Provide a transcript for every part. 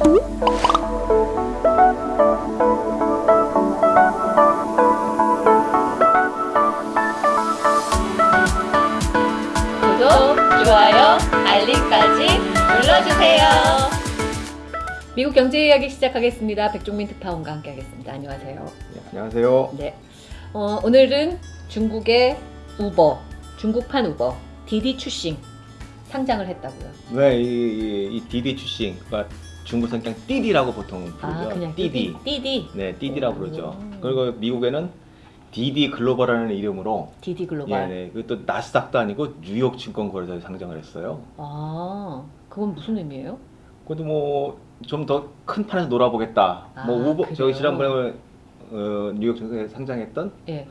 구독, 좋아요, 알림까지 눌러주세요. 미국 경제 이야기 시작하겠습니다. 백종민 특파원과 함께하겠습니다. 안녕하세요. 네, 안녕하세요. 네, 어, 오늘은 중국의 우버, 중국판 우버, 디디 추싱 상장을 했다고요. 네, 이, 이, 이 디디추싱, 그러니까 중국에서는 그냥 띠디라고 보통 부르죠. 아, 그냥 띠디. 띠디. 네, 띠디라고 오. 부르죠. 그리고 미국에는 디디 글로벌이라는 이름으로 디디 예, 글로벌. 네, 그또 나스닥도 아니고 뉴욕 증권거래소에 상장을 했어요. 아, 그건 무슨 의미예요? 그것도 뭐 좀 더 큰 판에서 놀아보겠다. 아, 뭐 우버? 저기 지난번에 어, 뉴욕 증권에 상장했던 예.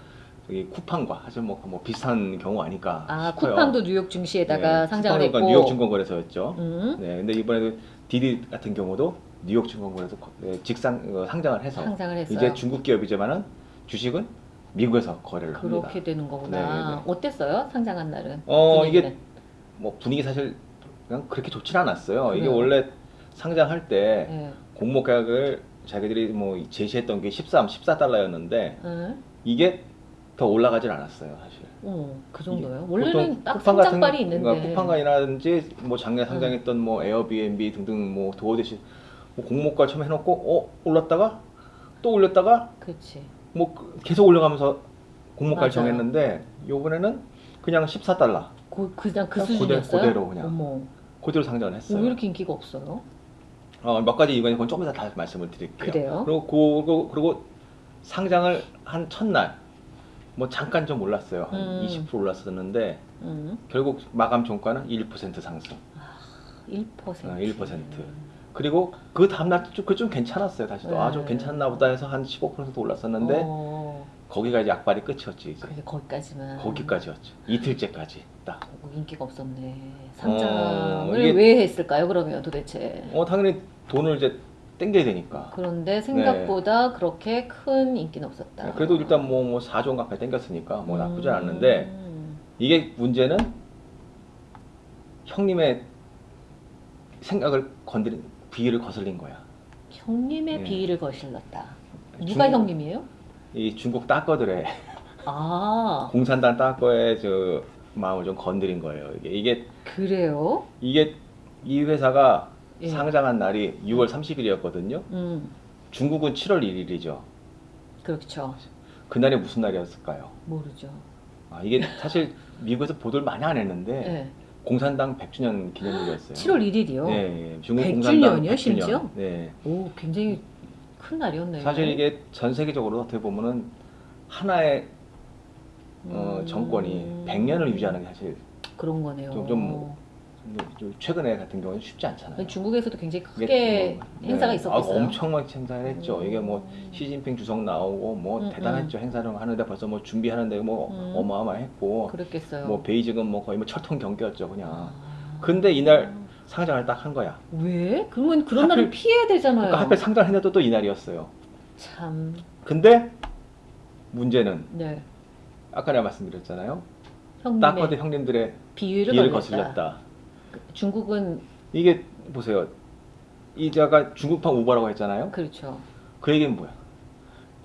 저기 쿠팡과 사실 뭐, 뭐 비슷한 경우 아닐까 아, 싶어요. 쿠팡도 뉴욕 증시에다가 네, 상장을 했고. 뉴욕 증권거래소였죠. 음, 네, 근데 이번에도 디디 같은 경우도 뉴욕 증권거래소 거- 네, 직상 어, 상장을 해서 상장을. 이제 중국 기업이지만은 주식은 미국에서 거래를 합니다. 그렇게 되는 거구나. 네, 네. 어땠어요? 상장한 날은? 어 이게 분위기는? 뭐 분위기 사실 그냥 그렇게 좋진 않았어요. 이게 그래요? 원래 상장할 때 예. 공모 가격을 자기들이 뭐 제시했던 게 13, 14달러였는데 응? 이게 더 올라가질 않았어요, 사실. 어, 그 정도요? 보통 원래는 딱 같은- 상장발이 있는데. 그러니까 쿠팡이라든지 뭐 작년 상장했던 뭐 에어비앤비 등등 뭐 도어대시 뭐 공모가 처음 해놓고 어 올랐다가 또 올렸다가 그렇지. 뭐 그- 계속 올려가면서 공모가를 맞아요. 정했는데 요번에는 그냥 14달러 그, 그냥 그 수준이었어요? 그대로 그냥. 어머, 그대로 상장을 했어요. 왜 이렇게 인기가 없어요? 어, 몇 가지 이건 조금 이따 다 말씀을 드릴게요. 그래요? 그리고 그리고, 그리고 상장을 한 첫날 뭐 잠깐 좀 올랐어요. 한 음. 20% 올랐었는데 응? 결국 마감 종가는 1% 상승. 1%. 아, 1%. 그리고 그 다음날 좀, 그좀 괜찮았어요. 다시 또 네. 아좀 괜찮나 보다 해서 한 15% 올랐었는데 어, 거기가 이제 약발이 끝이었지 이제. 그래 거기까지만. 거기까지였죠. 이틀째까지 딱. 어, 인기가 없었네. 상장을 어, 이게- 왜 했을까요? 그러면 도대체. 어 당연히 돈을 이제 땡겨야 되니까. 그런데 생각보다 그렇게 큰 인기는 없었다. 네, 그래도 일단 뭐, 뭐 4조 가까이 땡겼으니까 뭐 나쁘지 음. 않았는데 이게 문제는 형님의 생각을 건드린 비위를 거슬린 거야. 형님의 네. 비위를 거실렀다. 누가 중국- 형님이에요? 이 중국 따거들의 아 공산당 따거의 저 마음을 좀 건드린 거예요. 이게 이게 그래요? 이게 이 회사가 예. 상장한 날이 6월 30일이었거든요. 음 중국은 7월 1일이죠. 그렇죠. 그날이 무슨 날이었을까요? 모르죠. 아, 이게 사실 미국에서 보도를 많이 안 했는데 네. 공산당 100주년 기념일이었어요. 7월 1일이요. 네, 예. 중국 100 공산당 주년이요, 100주년. 심지어? 네. 오 굉장히 큰 날이었네요. 사실 이게 전 세계적으로 어떻게 보면은 하나의 어, 음. 정권이 100년을 유지하는 게 사실 그런 거네요. 좀- 좀좀 최근에 같은 경우는 쉽지 않잖아요. 중국에서도 굉장히 크게 뭐, 행사가 네. 있었겠어요. 아, 엄청 많이 행사를 했죠. 음. 이게 뭐 시진핑 주석 나오고 뭐 음, 대단했죠. 행사를 하는데 벌써 뭐 준비하는데 뭐 음. 어마어마했고 그랬겠어요. 뭐 베이징은 뭐 거의 뭐 철통 경기였죠 그냥. 아. 근데 이날 상장을 딱 한 거야. 왜? 그러면 그런 날을 하필- 피해야 되잖아요. 그러니까 하필 상장했는데도 또 이날이었어요. 참. 근데 문제는 네. 아까 내가 말씀드렸잖아요. 형님의 딱거드 형님들의 비위를 비를 거슬렸다. 중국은 이게 보세요. 이자가 중국판 우버라고 했잖아요. 그렇죠. 그 얘기는 뭐야?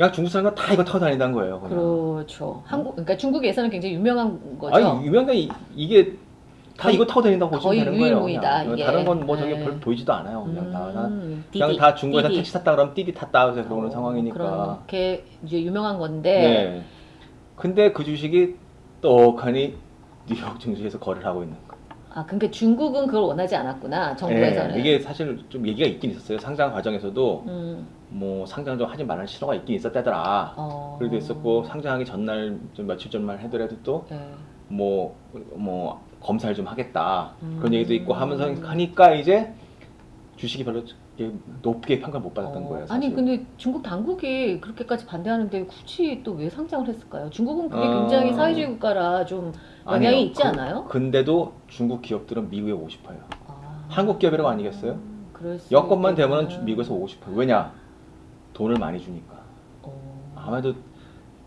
야 중국 사람은 다 이거 타고 다닌다는 거예요. 그냥. 그렇죠. 한국 그러니까 중국에서는 굉장히 유명한 거죠. 아니 유명한 이- 이게 다 거의- 이거 타고 다닌다고 보시면 거의 되는 거예요. 유일무이다, 그냥. 이게. 다른 건 뭐 저게 네. 별 보이지도 않아요. 그냥 다, 다 음, 그냥 디디, 다 중국에서 디디. 택시 탔다 그러면 띠디 탔다 해서 그러는 어, 상황이니까. 그렇게 이제 유명한 건데 네. 근데 그 주식이 떡하니 뉴욕 증시에서 거래를 하고 있는 거. 아 그러니까 중국은 그걸 원하지 않았구나 정부에서는. 네, 이게 사실 좀 얘기가 있긴 있었어요. 상장 과정에서도 음, 뭐 상장 좀 하지 말라는 신호가 있긴 있었다더라. 어. 그래도 있었고 상장하기 전날 좀 며칠 전만 하더라도 또 네. 뭐뭐 검사를 좀 하겠다 음. 그런 얘기도 있고 하면서 하니까 이제 주식이 별로 높게 평가를 못 받았던 어, 거예요. 사실. 아니 근데 중국 당국이 그렇게까지 반대하는데 굳이 또 왜 상장을 했을까요? 중국은 그게 어. 굉장히 사회주의 국가라 좀 영향이 아니에요. 있지 그- 않아요? 근데도 중국 기업들은 미국에 오고 싶어요. 아. 한국 기업이라고 아니겠어요? 수 여건만 되면은. 주- 미국에서 오고 싶어요. 왜냐? 돈을 많이 주니까. 어. 아마도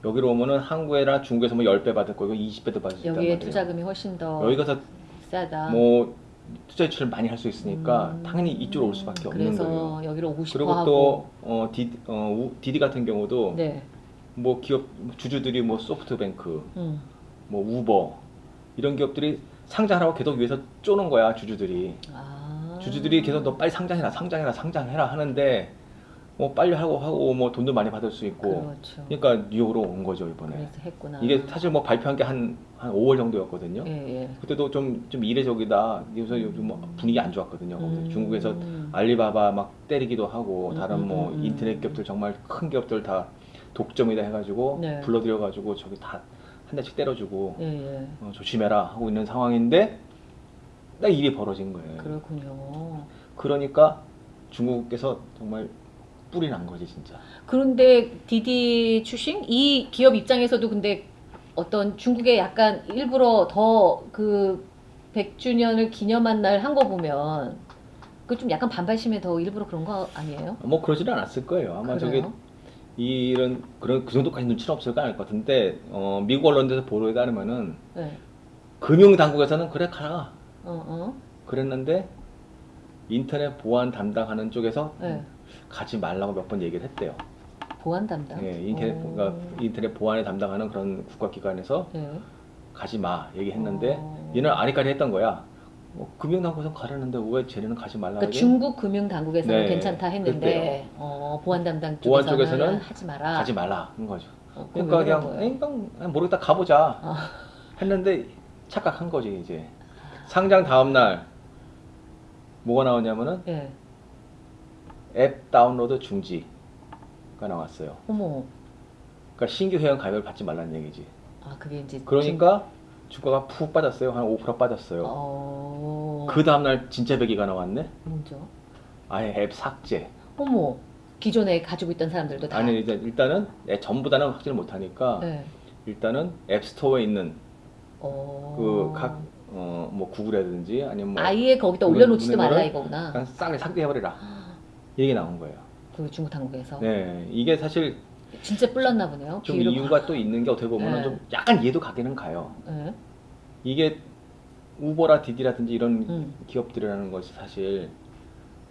여기로 오면은 한국이나 중국에서 뭐 10배 받을 거고 20배도 받을 수 있단 여기에 말이에요. 투자금이 훨씬 더 여기 가서 싸다. 뭐 투자 유치를 많이 할 수 있으니까 음. 당연히 이쪽으로 올 수밖에 없는 그래서 거예요. 여기로 오고 싶어 그리고. 또 어, 디디, 어, 우- 디디 같은 경우도 네. 뭐 기업 주주들이 뭐 소프트뱅크, 음. 뭐 우버 이런 기업들이 상장하라고 계속 위해서 쪼는 거야 주주들이. 아. 주주들이 계속 너 빨리 상장해라, 상장해라, 상장해라 하는데 뭐 빨리 하고 하고 뭐 돈도 많이 받을 수 있고. 그렇죠. 그러니까 뉴욕으로 온 거죠 이번에. 이게 사실 뭐 발표한 게 한 한 5월 정도였거든요. 예, 예. 그때도 좀 좀 이례적이다. 그래서 요즘 뭐 분위기 안 좋았거든요. 음. 중국에서 알리바바 막 때리기도 하고 음, 다른 음, 뭐 음, 음. 인터넷 기업들 정말 큰 기업들 다 독점이다 해가지고 네. 불러들여 가지고 저기 다 한 대씩 때려주고 예, 예. 어, 조심해라 하고 있는 상황인데 딱 일이 벌어진 거예요. 그렇군요. 그러니까 중국에서 정말 뿔이 난 거지 진짜. 그런데 디디 추싱 이 기업 입장에서도 근데 어떤 중국에 약간 일부러 더 그 100주년을 기념한 날 한 거 보면 그 좀 약간 반발심에 더 일부러 그런 거 아니에요? 뭐 그러지는 않았을 거예요. 아마 저기 그래요? 이런 그런 그 정도까지 눈치는 없을까 알것 같은데 어, 미국 언론에서 보도에 따르면은 네. 금융 당국에서는 그래 가라 어, 어. 그랬는데 인터넷 보안 담당하는 쪽에서 네. 가지 말라고 몇 번 얘기를 했대요. 보안 담당. 예, 인터넷 오. 그러니까 인터넷 보안에 담당하는 그런 국가기관에서 네. 가지 마 얘기했는데 어. 얘는 아리까리 했던 거야. 뭐 금융 당국에서 가라는데 왜 쟤네는 가지 말라 그러니까? 중국 금융 당국에서는 네, 괜찮다 했는데 어, 보안 담당 보안 쪽에서는, 쪽에서는 하지 마라. 가지 말라 는 거죠. 어, 그러니까 그냥, 그냥 그냥 모르겠다 가보자 아. 했는데 착각한 거지 이제 상장 다음 날 뭐가 나오냐면은 예. 앱 다운로드 중지가 나왔어요. 어머. 그러니까 신규 회원 가입을 받지 말라는 얘기지. 아 그게 이제 그러니까 주 가가 푹 빠졌어요. 한5% 중- 빠졌어요. 어. 그 다음 날 진짜 배기가 나왔네. 뭐죠? 아예 앱 삭제. 어머. 기존에 가지고 있던 사람들도 다. 아니 이제 일단은 애 전부 다는 확진을 못 하니까 네. 일단은 앱 스토어에 있는 어. 그각 어 뭐 구글이라든지 아니면 뭐 아예 거기다 올려놓지도 말라 이거구나. 그냥 싸게 삭제해버리라 얘기 나온 거예요. 그 중국 당국에서. 네, 이게 사실 진짜 뿔났나 보네요. 좀 이유가 또 있는 게 어떻게 보면 네. 좀 약간 이해도 가기는 가요. 네. 이게 우버라 디디라든지 이런 음. 기업들이라는 것이 사실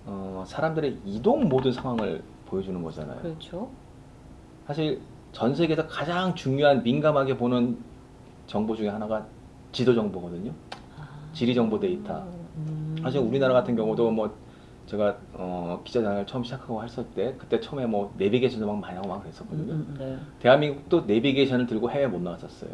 어, 사람들의 이동 모든 상황을 보여주는 거잖아요. 그렇죠. 사실 전 세계에서 가장 중요한 민감하게 보는 정보 중에 하나가 지도 정보거든요. 아. 지리 정보 데이터. 음. 사실 우리나라 같은 경우도 뭐 제가 어, 기자장을 처음 시작하고 했을 때 그때 처음에 뭐 내비게이션도 막 많이 하고 막 음, 그랬었거든요. 음, 네. 대한민국도 내비게이션을 들고 해외 못 나갔었어요.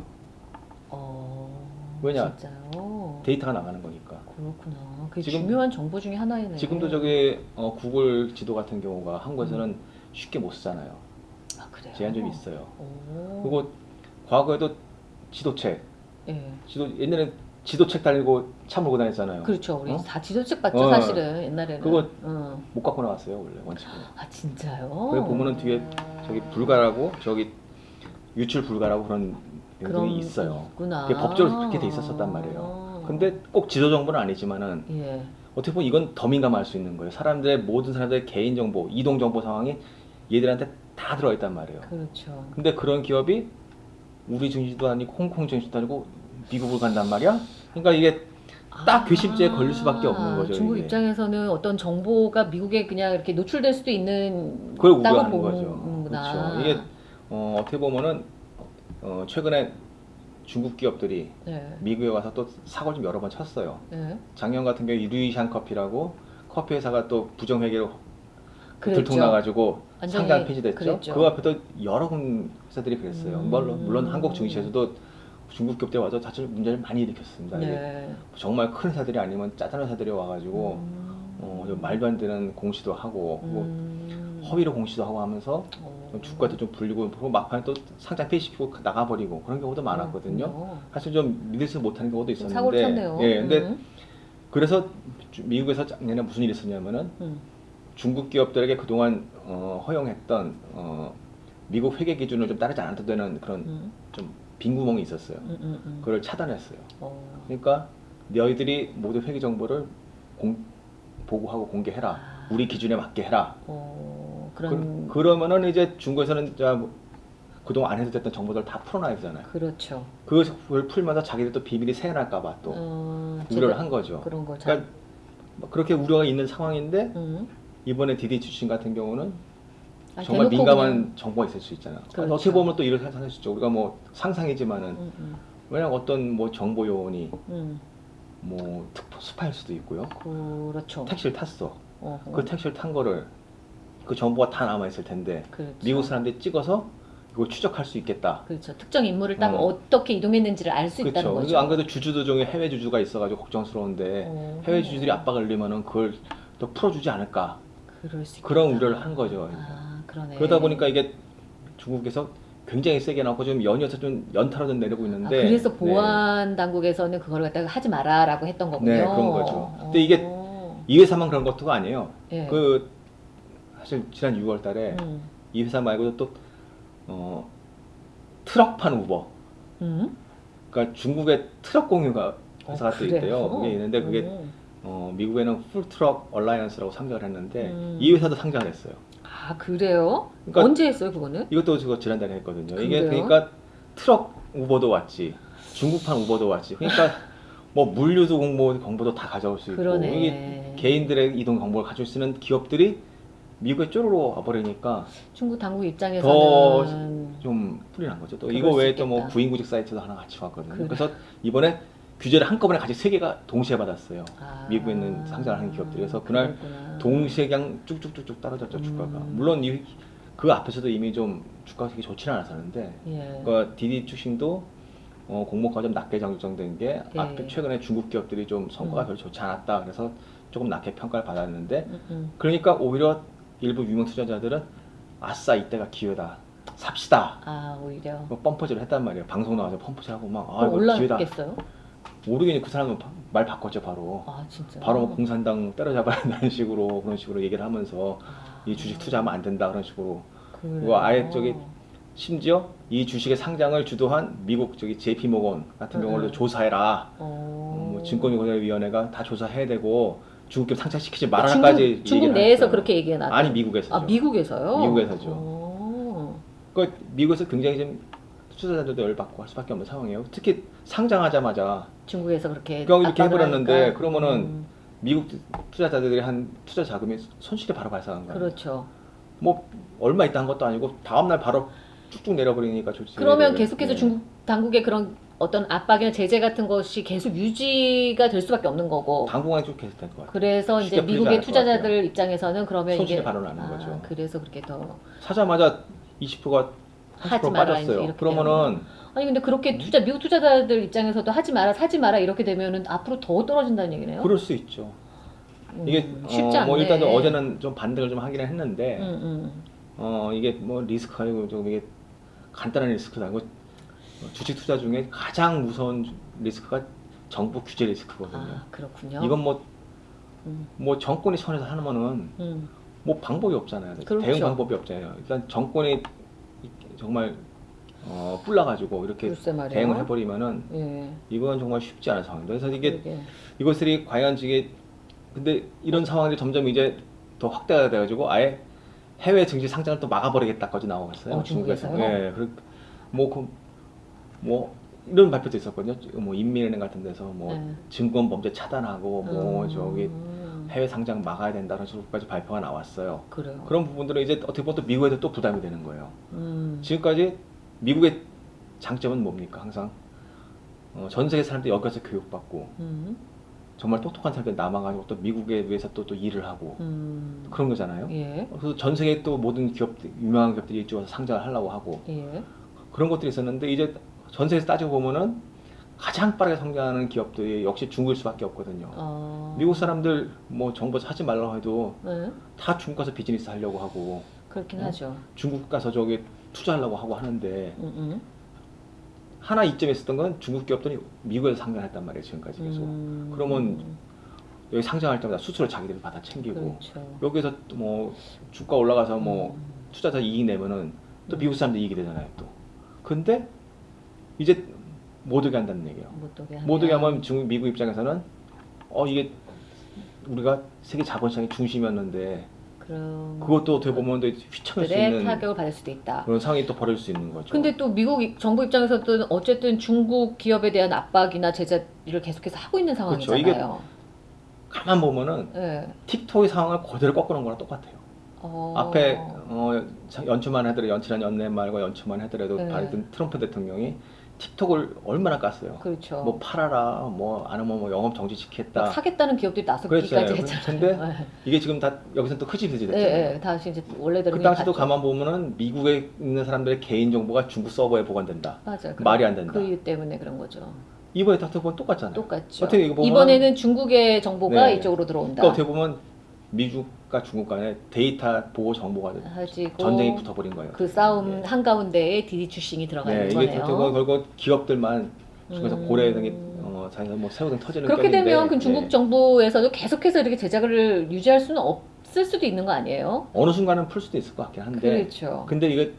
어. 왜냐? 진짜요? 데이터가 나가는 거니까. 그렇구나. 그게 지금- 중요한 정보 중에 하나이네요. 지금도 저기 어, 구글 지도 같은 경우가 한국에서는 쉽게 못 쓰잖아요. 아, 그래요? 제한 좀 있어요. 오. 그리고 과거에도 지도책, 예. 지도 옛날에 지도책 달고 차 몰고 다녔잖아요. 그렇죠. 우리 어? 다 지도책 봤죠, 어. 사실은 옛날에는. 그거- 응. 못 갖고 나왔어요 원래 원칙은. 아 진짜요? 거기 보면은 뒤에 저기 불가라고 저기 유출 불가라고 그런 내용이 있어요. 있구나. 그게 법적으로 그렇게 돼 있었었단 말이에요. 근데 꼭 지도 정보는 아니지만은 예. 어떻게 보면 이건 더 민감할 수 있는 거예요. 사람들의 모든 사람들의 개인 정보, 이동 정보 상황이 얘들한테 다 들어가 있단 말이에요. 그렇죠. 근데 그런 기업이 우리 중심도 아니고 홍콩 중심도 아니고 미국을 간단 말이야. 그러니까 이게 딱 괘씸죄에 걸릴 수밖에 없는 거죠, 아, 중국 이게. 입장에서는 어떤 정보가 미국에 그냥 이렇게 노출될 수도 있는 그걸 우려하는 거죠. 그렇죠. 이게 어, 어떻게 보면은 어, 최근에 중국 기업들이 네. 미국에 와서 또 사고를 좀 여러 번 쳤어요. 네. 작년 같은 경우에 루이샹 커피라고 커피 회사가 또 부정회계로 그랬죠. 들통 나가지고 완전히 상장 폐지됐죠. 그랬죠. 그 앞에도 여러 군 회사들이 그랬어요. 음. 물론, 물론 한국 증시에서도 중국 기업들 와서 사실 문제를 많이 일으켰습니다. 네. 정말 큰 회사들이 아니면 짜잘한 회사들이 와가지고 음. 어, 좀 말도 안 되는 공시도 하고 뭐 음. 허위로 공시도 하고 하면서 어. 좀 주가도 좀 불리고 그리고 막판에 또 상장 폐지시키고 나가버리고 그런 경우도 많았거든요. 그렇군요. 사실 좀 믿을 수 못하는 경우도 좀 있었는데 사고를 쳤네요. 예, 근데 음. 그래서 주- 미국에서 작년에 무슨 일이 있었냐면은 음. 중국 기업들에게 그동안 어, 허용했던 어, 미국 회계 기준을 좀 따르지 않아도 되는 그런 음. 좀 빈 구멍이 있었어요. 음, 음, 음. 그걸 차단했어요. 어. 그러니까 너희들이 모두 회계 정보를 공, 보고하고 공개해라. 아. 우리 기준에 맞게 해라. 어, 그런 그, 러면은 이제 중국에서는 자, 뭐 그동안 안 해도 됐던 정보들 다 풀어놔야 되잖아요. 그렇죠. 그걸 풀면서 자기들 또 비밀이 새어날까봐 또 어, 우려를 한 거죠. 그런 거 잘. 그러니까 뭐 그렇게 우려가 있는 상황인데 음. 이번에 디디 출신 같은 경우는 아, 정말 민감한 그냥- 정보가 있을 수 있잖아요. 그렇죠. 어떻게 보면 또 이렇게 생각할 수 있죠. 우리가 뭐 상상이지만은 음, 음, 왜냐면 어떤 뭐 정보 요원이 음. 뭐 특- 스파일 수도 있고요. 그렇죠. 택시를 탔어. 어허. 그 택시를 탄 거를 그 정보가 다 남아 있을 텐데 그렇죠. 미국 사람들이 찍어서 이걸 추적할 수 있겠다. 그렇죠. 특정 인물을 딱 어. 어. 떻게 이동했는지를 알 수 있다는 그렇죠. 거죠. 안 그래도 주주들 중에 해외 주주가 있어가지고 걱정스러운데 어. 해외 주주들이 압박을 넣으면은 그걸 또 풀어주지 않을까 그럴 수 그런 있겠다. 우려를 한 거죠. 아, 그러네. 그러다 보니까 이게 중국에서 굉장히 세게 나오고 좀 연이어서 좀 연타로 좀 내리고 아, 있는데 그래서 네. 보안 당국에서는 그걸 갖다가 하지 마라라고 했던 거군요. 네, 그런 거죠. 근데 이게 어. 이 회사만 그런 것도가 아니에요. 예. 그 사실 지난 6월 달에 음. 이 회사 말고도 또 어, 트럭판 우버 음? 그러니까 중국의 트럭 공유가 회사가 어, 또? 있대요. 그게 있는데 그게 음. 어, 미국에는 Full Truck Alliance라고 상장을 했는데 음. 이 회사도 상장을 했어요. 아 그래요? 그러니까- 언제 했어요 그거는? 이것도 제가 지난달에 했거든요. 이게 그래요? 그러니까 트럭 우버도 왔지, 중국판 우버도 왔지. 그러니까 뭐 물류도 공모 정보도 다 가져올 수 있고 그러네. 이게 개인들의 이동 정보를 가질 수 있는 기업들이 미국에 쪼르르 와버리니까 중국 당국 더 입장에서는 좀 풀이 난 거죠. 또 이거 수 외에 또 뭐. 구인구직 사이트도 하나 같이 왔거든요. 그래. 그래서 이번에 규제를 한꺼번에 같이 세 개가 동시에 받았어요. 아, 미국에 있는 상장을 하는 기업들이. 그래서 그날 그랬구나. 동시에 그냥 쭉쭉쭉쭉 떨어졌죠 주가가. 음. 물론 이, 그 앞에서도 이미 좀 주가가 그렇게 좋지는 않았었는데 예. 그러니까 디디 출신도 어, 공모가 좀 낮게 정정된 게 예. 앞에 최근에 중국 기업들이 좀 성과가 음. 별로 좋지 않았다. 그래서 조금 낮게 평가를 받았는데 음, 음. 그러니까 오히려 일부 유명 투자자들은 아싸 이때가 기회다. 삽시다. 아 오히려 뭐 펌퍼질을 했단 말이에요. 방송 나와서 펌퍼질하고 막 아 이거 기회다. 올랐겠어요? 모르겠니 그 사람은 바- 말 바꿨죠 바로. 아 진짜. 바로 뭐 공산당 때려잡아야 한다는 식으로 그런 식으로 얘기를 하면서 아, 이 주식 투자하면 안 된다 그런 식으로? 그거 아예 저기 심지어 이 주식의 상장을 주도한 미국 저기 JP 모건 같은 음, 경우도 음. 조사해라. 어... 어, 뭐 증권거래위원회가 다 조사해야 되고 중국 기업 상장시키지 중국, 말아라까지 중국 얘기를 내에서. 그렇게 얘기해놨. 아니 미국에서죠. 아 미국에서요? 미국에서죠. 어. 그 미국에서 굉장히 좀 투자자들도 열받고 할 수밖에 없는 상황이에요. 특히 상장하자마자 중국에서 그렇게 이렇게 해버렸는데 하니까. 그러면은 음, 미국 투자자들이 한 투자 자금이 손실이 바로 발생한 거예요. 그렇죠. 뭐 얼마 있다 한 것도 아니고 다음 날 바로 쭉쭉 내려버리니까 좋지. 그러면 계속해서 네. 중국 당국의 그런 어떤 압박이나 제재 같은 것이 계속 유지가 될 수밖에 없는 거고. 당분간 쭉 계속 될것 같아요. 그래서 이제 미국의 투자자들 입장에서는 그러면 손실이 이게 바로 나는 아, 거죠. 그래서 그렇게 더 사자마자 20%가 하지 30% 마라, 빠졌어요. 그러면은 아니 근데 그렇게 투자 미국 투자자들 입장에서도 하지 마라 사지 마라 이렇게 되면은 앞으로 더 떨어진다는 얘기네요. 그럴 수 있죠. 음, 이게 쉽지 어, 않네. 뭐 일단 어제는 좀 반등을 좀 하긴 했는데 음, 음. 어 이게 뭐 리스크가 아니고 좀 이게 간단한 리스크도 아니고 주식 투자 중에 가장 무서운 리스크가 정부 규제 리스크거든요. 아 그렇군요. 이건 뭐뭐 음, 정권이 손에서 하면은 음. 뭐 방법이 없잖아요. 그렇죠. 대응 방법이 없잖아요. 일단 정권이 정말 어, 뿔나가지고 이렇게. 대응을 해버리면은 예. 이건 정말 쉽지 않은 상황입니다. 그래서 이게 그러게. 이것들이 과연 이게 근데 이런 상황들이 점점 이제 더 확대가 돼가지고 아예 해외 증시 상장을 또 막아버리겠다까지 나오고 있어요. 어, 중국에서요? 예, 그, 뭐, 그, 뭐 이런 발표도 있었거든요. 뭐 인민은행 같은 데서 뭐 네. 증권 범죄 차단하고 뭐 음, 저기 해외 상장 막아야 된다는 식으로까지 발표가 나왔어요. 그래요. 그런 부분들은 이제 어떻게 보면 또 미국에도 또 부담이 되는 거예요. 음. 지금까지 미국의 장점은 뭡니까? 항상 어, 전 세계 사람들이 여기 가서 교육받고 음. 정말 똑똑한 사람들이 남아가지고 또 미국에 위해서 또, 또 일을 하고 음. 그런 거잖아요. 예. 그래서 전 세계 또 모든 기업 유명한 기업들이 이쪽 와서 상장을 하려고 하고 예. 그런 것들이 있었는데 이제 전 세계에서 따지고 보면은 가장 빠르게 성장하는 기업들이 역시 중국일 수밖에 없거든요. 어. 미국 사람들 뭐 정보 하지 말라고 해도 네. 다 중국 가서 비즈니스 하려고 하고 그렇긴 어? 하죠. 중국 가서 저기 투자하려고 하고 하는데 음, 음. 하나 이점이 있었던 건 중국 기업들이 미국에서 상장했단 말이에요 지금까지 계속 음. 그러면 여기 상장할 때마다 수수료 자기들이 받아 챙기고 그렇죠. 여기서 또뭐 주가 올라가서 뭐 음. 투자자 이익 내면은 또 음. 미국 사람들 이익이 되잖아요 또 근데 이제 못 오게 한다는 얘기예요 못 오게 하면. 못 오게 하면 중국 미국 입장에서는 어 이게 우리가 세계 자본시장의 중심이었는데 그럼 그것도 어떻게 보면 또 휘청할 수 있는 타격을 받을 수도 있다. 그런 상황이 또 벌어질 수 있는 거죠. 근데 또 미국 이- 정부 입장에서도 어쨌든 중국 기업에 대한 압박이나 제재를 계속해서 하고 있는 그렇죠. 상황이잖아요. 가만 보면은 네. 틱톡의 상황을 그대로 꺾어놓은 거랑 똑같아요. 어... 앞에 어, 자- 연초만 하더라도 연칠한 연내 말과 연초만 하더라도 네. 바이든 트럼프 대통령이 틱톡을 얼마나 깠어요. 그렇죠. 뭐 팔아라, 뭐 아니면 뭐 영업 정지 막 시켰다. 사겠다는 기업들이. 나서기까지 했잖아요. 근데 네. 이게 지금 다 여기서 또 흐지부지 네, 됐잖아요. 네, 다시 이제 원래대로 그 당시도 갔죠. 가만 보면은 미국에 있는 사람들의 개인 정보가 중국 서버에 보관된다. 맞아요. 말이 안 된다. 그 이유 때문에 그런 거죠. 이번에 딱 보면 똑같잖아요. 똑같죠. 어떻게 이거 보면은- 이번에는 중국의 정보가 네. 이쪽으로 들어온다. 그러니까 어떻게 보면 미국 과 중국 간에 데이터 보호 정보가 전쟁이 붙어버린 거예요. 그 싸움 네. 한가운데에 디디추싱이 들어가는 네, 이게 거네요. 결국 결국 기업들만 중에서 음. 고래 등이 어, 자기가 뭐 새우 등 터지는 그렇게 격인데, 되면 그 중국 네. 정부에서도 계속해서 이렇게 제재를 유지할 수는 없을 수도 있는 거 아니에요? 어느 순간은 풀 수도 있을 것 같긴 한데 그렇죠. 근데 이게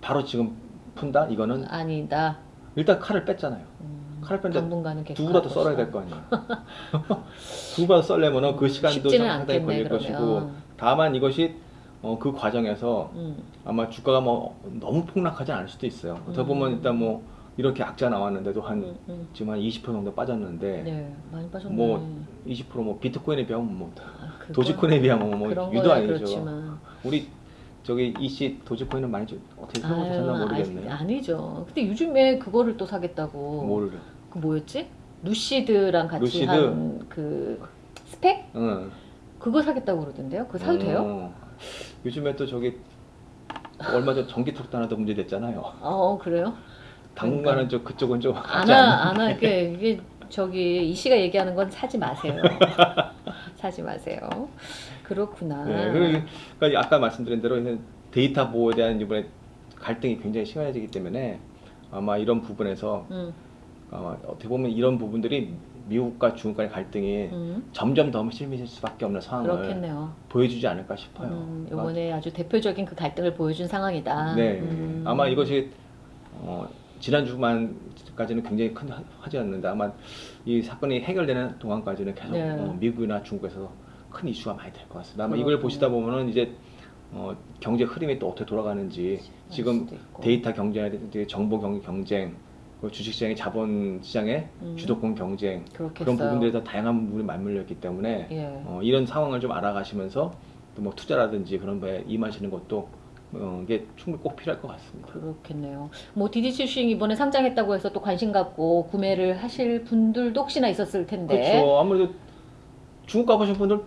바로 지금 푼다 이거는 아니다. 일단 칼을 뺐잖아요. 음, 당분간은 계속 두부라도 할 썰어야. 될 거 아니에요. 두부라도 썰려면은 그 시간도 상당히 걸릴 것이고 그러면. 다만 이것이 어, 그 과정에서 음, 아마 주가가 뭐 너무 폭락하지 않을 수도 있어요. 어떻게 음. 보면 일단 뭐 이렇게 악자 나왔는데도 한 음, 음. 지금 한 20% 정도 빠졌는데 네, 많이 빠졌네. 뭐 20%뭐 비트코인에 비하면 뭐 아, 도지코인에 비하면 뭐 유도 아니죠. 그렇지만 우리 저기 이씨 도지코인은 많이 좀 어떻게 아유, 생각하셨나 모르겠네요. 아니, 아니 죠. 근데 요즘에 그거를 또 사겠다고. 뭘? 그 뭐였지? 루시드랑 같이 루시드? 한 그 스펙 응. 그거 사겠다고 그러던데요. 그거 사도 돼요? 어. 요즘에 또 저기 얼마 전 전기 트럭도 하나 더 문제 됐잖아요. 어 그래요? 당분간은 저 그쪽은 좀 하지 안하 않나. 안하 이게 이게 저기 이 씨가 얘기하는 건 사지 마세요. 사지 마세요. 그렇구나. 네, 그리고 그러니까 아까 말씀드린 대로 데이터 보호에 대한 이번에 갈등이 굉장히 심해지기 때문에 아마 이런 부분에서 음, 아마 어떻게 보면 이런 부분들이 미국과 중국 간의 갈등이 음, 점점 더 심해질 수밖에 없는 상황을 그렇겠네요. 보여주지 않을까 싶어요. 음, 그러니까 이번에 아주 대표적인 그 갈등을 보여준 상황이다. 네, 음. 아마 이것이 어, 지난 주만까지는 굉장히 큰 화- 화제였는데 아마 이 사건이 해결되는 동안까지는 계속 네. 어, 미국이나 중국에서 큰 이슈가 많이 될 것 같습니다. 아마 이걸 그렇군요. 보시다 보면은 이제 어, 경제 흐름이 또 어떻게 돌아가는지 지금. 데이터 경제라든지 정보 경, 경쟁, 주식시장의 자본 시장의 음. 주도권 경쟁 그렇겠어요. 그런 부분들에서 다양한 부분이 맞물려 있기 때문에 예. 어, 이런 상황을 좀 알아가시면서 또 뭐 투자라든지 그런 거에 임하시는 것도 어, 이게 충분히 꼭 필요할 것 같습니다. 그렇겠네요. 뭐 디디추싱 이번에 상장했다고 해서 또 관심 갖고 구매를 하실 분들도 혹시나 있었을 텐데. 그렇죠. 아무래도 중국 가보신 분들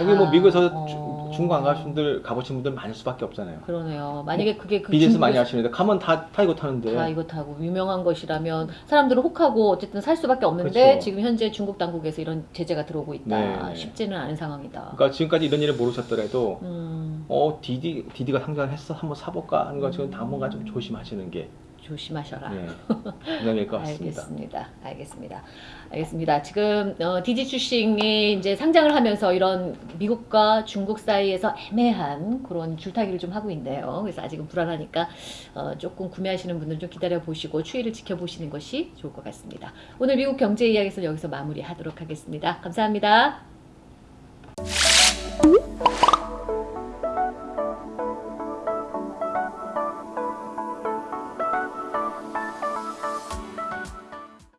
여기 뭐 아, 미국에서 어. 주- 중국 안 가신 분들 가보신 분들 많을 수밖에 없잖아요. 그러네요. 만약에 그게 그 비즈니스 많이 중국에서 하시는데 가면 다, 다 이거 타는데 다 이거 타고 유명한 것이라면 사람들은 혹하고 어쨌든 살 수밖에 없는데 그렇죠. 지금 현재 중국 당국에서 이런 제재가 들어오고 있다. 네. 쉽지는 않은 상황이다. 그러니까 지금까지 이런 일을 모르셨더라도 음, 어 디디 디디가 상장을 했어 한번 사볼까 하는 거 지금 음. 당분간 좀 조심하시는 게 조심하셔라. 네, 것 같습니다. 알겠습니다. 알겠습니다. 알겠습니다. 지금 어, 디지 추싱이 이제 상장을 하면서 이런 미국과 중국 사이에서 애매한 그런 줄타기를 좀 하고 있네요. 그래서 아직은 불안하니까 어, 조금 구매하시는 분들 좀 기다려 보시고 추이를 지켜보시는 것이 좋을 것 같습니다. 오늘 미국 경제 이야기는 여기서 마무리하도록 하겠습니다. 감사합니다.